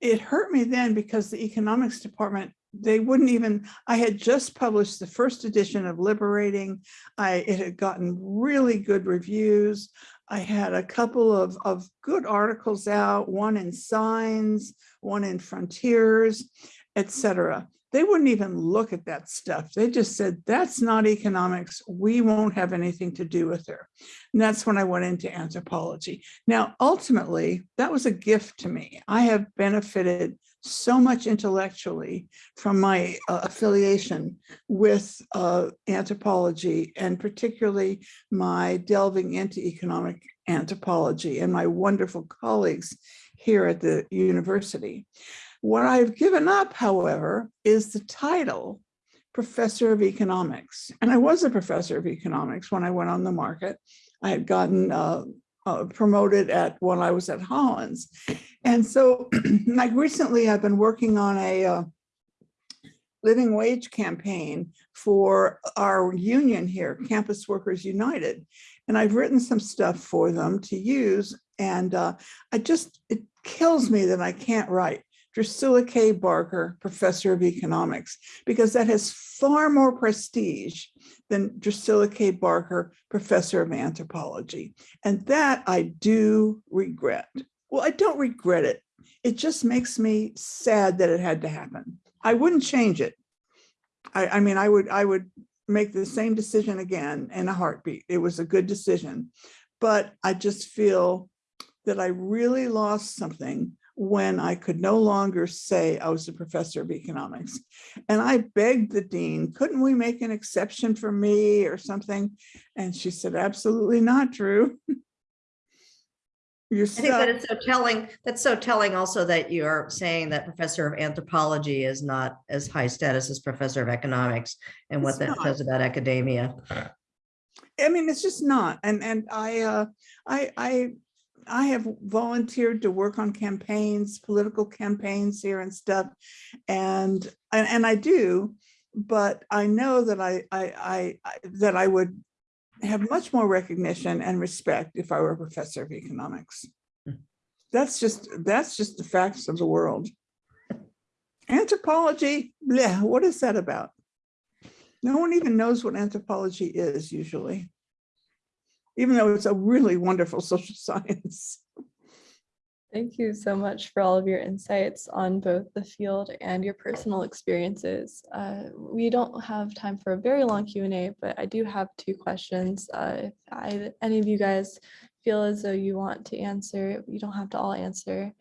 it hurt me then because the economics department, they wouldn't even, I had just published the first edition of Liberating. I, it had gotten really good reviews. I had a couple of, of good articles out, one in Signs, one in Frontiers, etc they wouldn't even look at that stuff. They just said, that's not economics. We won't have anything to do with her. And that's when I went into anthropology. Now, ultimately, that was a gift to me. I have benefited so much intellectually from my uh, affiliation with uh, anthropology and particularly my delving into economic anthropology and my wonderful colleagues here at the university. What I've given up, however, is the title professor of economics. And I was a professor of economics when I went on the market. I had gotten uh, uh, promoted at when I was at Hollins. And so like recently I've been working on a uh, living wage campaign for our union here, Campus Workers United. And I've written some stuff for them to use. And uh, I just, it kills me that I can't write. Drucilla K. Barker, Professor of Economics, because that has far more prestige than Drucilla K. Barker, Professor of Anthropology. And that I do regret. Well, I don't regret it. It just makes me sad that it had to happen. I wouldn't change it. I, I mean, I would, I would make the same decision again in a heartbeat. It was a good decision, but I just feel that I really lost something when I could no longer say I was a professor of economics. And I begged the dean, couldn't we make an exception for me or something? And she said, absolutely not, Drew. You're I think that it's so telling, that's so telling also that you're saying that professor of anthropology is not as high status as professor of economics and what that not. says about academia. I mean, it's just not. And and I uh I I I have volunteered to work on campaigns, political campaigns here and stuff. And and, and I do, but I know that I, I I that I would have much more recognition and respect if I were a professor of economics. Hmm. That's just that's just the facts of the world. Anthropology, yeah, what is that about? No one even knows what anthropology is usually even though it's a really wonderful social science. Thank you so much for all of your insights on both the field and your personal experiences. Uh, we don't have time for a very long Q&A, but I do have two questions. Uh, if I, any of you guys feel as though you want to answer, you don't have to all answer.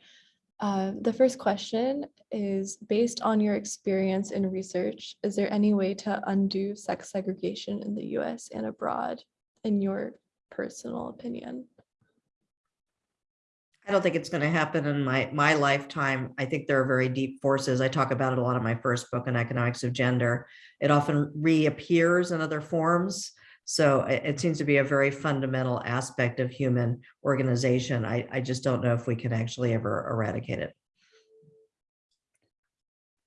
Uh, the first question is based on your experience in research, is there any way to undo sex segregation in the US and abroad in your personal opinion? I don't think it's going to happen in my, my lifetime. I think there are very deep forces. I talk about it a lot in my first book on economics of gender. It often reappears in other forms. So it, it seems to be a very fundamental aspect of human organization. I, I just don't know if we can actually ever eradicate it.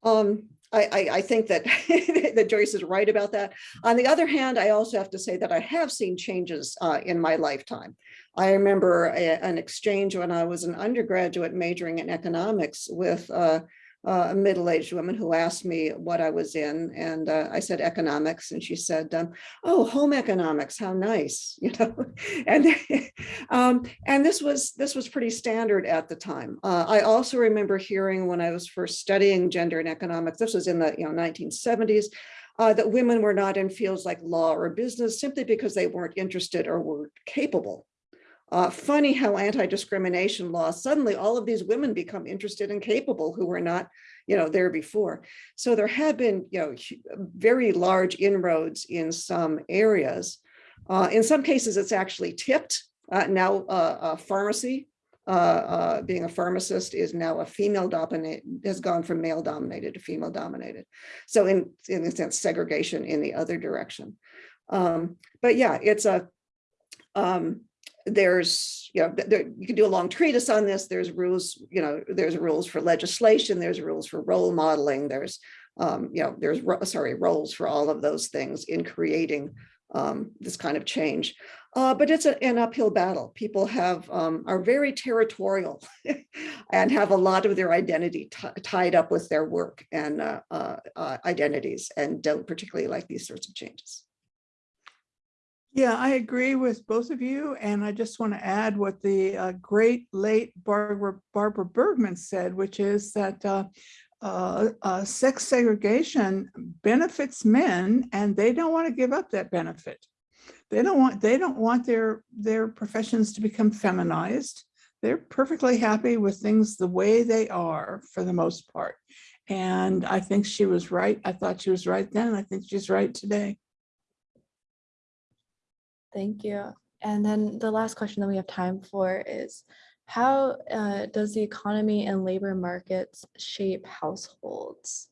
Um, I, I, I think that, that Joyce is right about that. On the other hand, I also have to say that I have seen changes uh, in my lifetime. I remember a- an exchange when I was an undergraduate majoring in economics with uh, a middle-aged woman who asked me what I was in, and uh, I said economics, and she said, um, "Oh, home economics, how nice," you know. and um, and this was this was pretty standard at the time. Uh, I also remember hearing when I was first studying gender and economics. This was in the you know 1970s. Uh, that women were not in fields like law or business simply because they weren't interested or were capable uh, funny how anti-discrimination law, suddenly all of these women become interested and capable who were not, you know, there before. So there have been, you know, very large inroads in some areas. Uh, in some cases, it's actually tipped. Uh, now, uh, pharmacy, uh, uh, being a pharmacist is now a female dominated, has gone from male dominated to female dominated. So in, in a sense, segregation in the other direction. Um, but yeah, it's a, um, there's, you know, there, you can do a long treatise on this. There's rules, you know, there's rules for legislation, there's rules for role modeling, there's, um, you know, there's, sorry, roles for all of those things in creating um, this kind of change. Uh, but it's a- an uphill battle. People have, um, are very territorial and have a lot of their identity tied up with their work and uh, uh, uh, identities and don't particularly like these sorts of changes. Yeah, I agree with both of you, and I just want to add what the uh, great late Barbara Barbara Bergmann said, which is that uh, uh, uh, sex segregation benefits men, and they don't want to give up that benefit. They don't want they don't want their their professions to become feminized. They're perfectly happy with things the way they are for the most part. And I think she was right. I thought she was right then. I think she's right today. Thank you. And then the last question that we have time for is how uh, does the economy and labor markets shape households?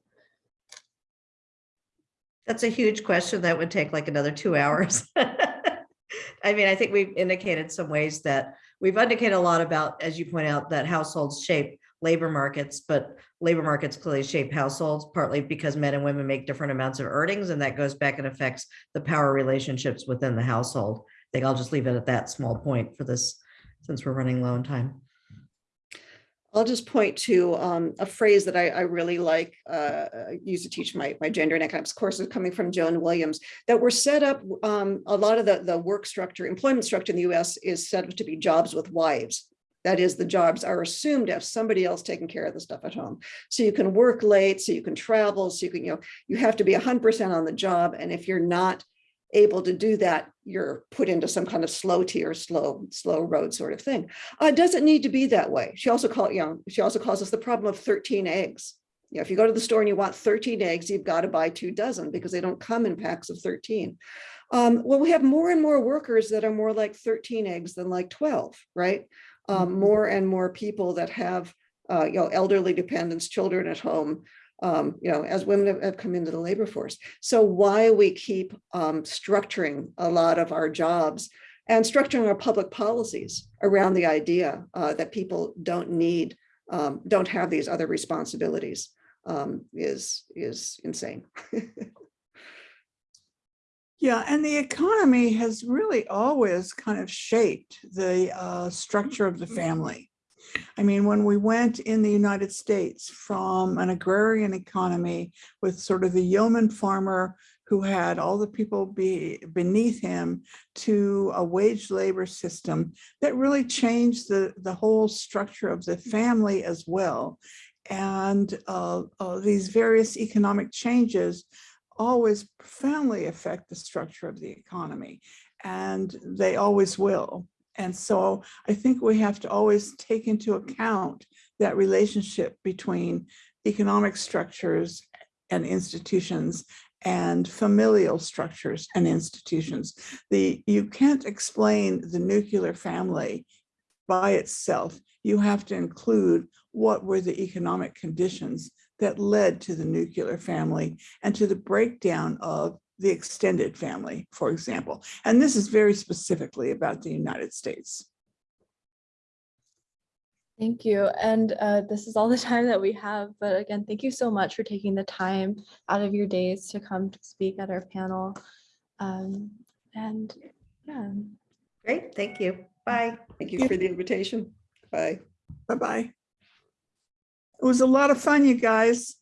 That's a huge question that would take like another two hours. I mean, I think we've indicated some ways that we've indicated a lot about, as you point out, that households shape labor markets, but labor markets clearly shape households partly because men and women make different amounts of earnings and that goes back and affects the power relationships within the household. I think I'll just leave it at that small point for this, since we're running low on time. I'll just point to um, a phrase that I, I really like, uh, used to teach my, my gender and economics courses coming from Joan Williams, that we're set up, um, a lot of the, the work structure, employment structure in the US is set up to be jobs with wives. That is, the jobs are assumed to have somebody else taking care of the stuff at home. So you can work late, so you can travel, so you can, you know, you have to be 100% on the job. And if you're not able to do that, you're put into some kind of slow tier, slow, slow road sort of thing. Uh, it doesn't need to be that way. She also called, you know, she also calls us the problem of 13 eggs. You know, if you go to the store and you want 13 eggs, you've got to buy two dozen because they don't come in packs of 13. Um, well, we have more and more workers that are more like 13 eggs than like 12, right? Um, more and more people that have, uh, you know, elderly dependents, children at home, um, you know, as women have, have come into the labor force. So why we keep um, structuring a lot of our jobs and structuring our public policies around the idea uh, that people don't need, um, don't have these other responsibilities um, is, is insane. Yeah, and the economy has really always kind of shaped the uh, structure of the family. I mean, when we went in the United States from an agrarian economy with sort of the yeoman farmer who had all the people be beneath him to a wage labor system that really changed the, the whole structure of the family as well. And uh, uh, these various economic changes always profoundly affect the structure of the economy and they always will. And so I think we have to always take into account that relationship between economic structures and institutions and familial structures and institutions. The you can't explain the nuclear family by itself. You have to include what were the economic conditions that led to the nuclear family and to the breakdown of the extended family, for example. And this is very specifically about the United States. Thank you. And uh, this is all the time that we have. But again, thank you so much for taking the time out of your days to come to speak at our panel. Um, and yeah. Great, thank you. Bye. Thank you for the invitation. Bye. Bye-bye. It was a lot of fun, you guys.